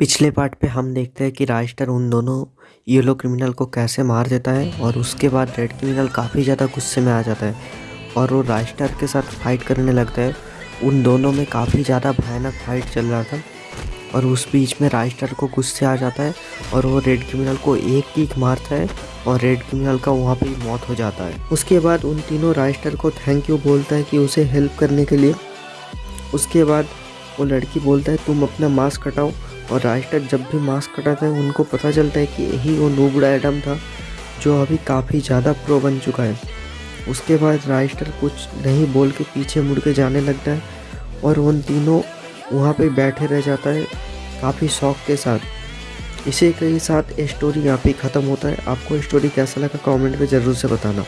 पिछले पार्ट पे हम देखते हैं कि राइस्टर उन दोनों येलो क्रिमिनल को कैसे मार देता है और उसके बाद रेड क्रिमिनल काफ़ी ज़्यादा गुस्से में आ जाता है और वो राइस्टर के साथ फाइट करने लगता है। उन दोनों में काफ़ी ज़्यादा भयानक फाइट चल रहा था और उस बीच में राइस्टर को गुस्से आ जाता है और वो रेड क्रिमिनल को एक किक मारता है और रेड क्रिमिनल का वहाँ पे मौत हो जाता है। उसके बाद उन तीनों राइस्टर को थैंक यू बोलता है कि उसे हेल्प करने के लिए। उसके बाद वो लड़की बोलता है, तुम अपना मास्क हटाओ और राइस्टर जब भी मास्क कटाते हैं, उनको पता चलता है कि यही वो नूबड़ा एडम था, जो अभी काफ़ी ज़्यादा प्रो बन चुका है। उसके बाद राइस्टर कुछ नहीं बोल के पीछे मुड़ के जाने लगता है और उन तीनों वहाँ पे बैठे रह जाता है काफ़ी शौक के साथ। इसी के साथ स्टोरी यहाँ पे ख़त्म होता है। आपको स्टोरी कैसा लगा? कमेंट में ज़रूर से बताना।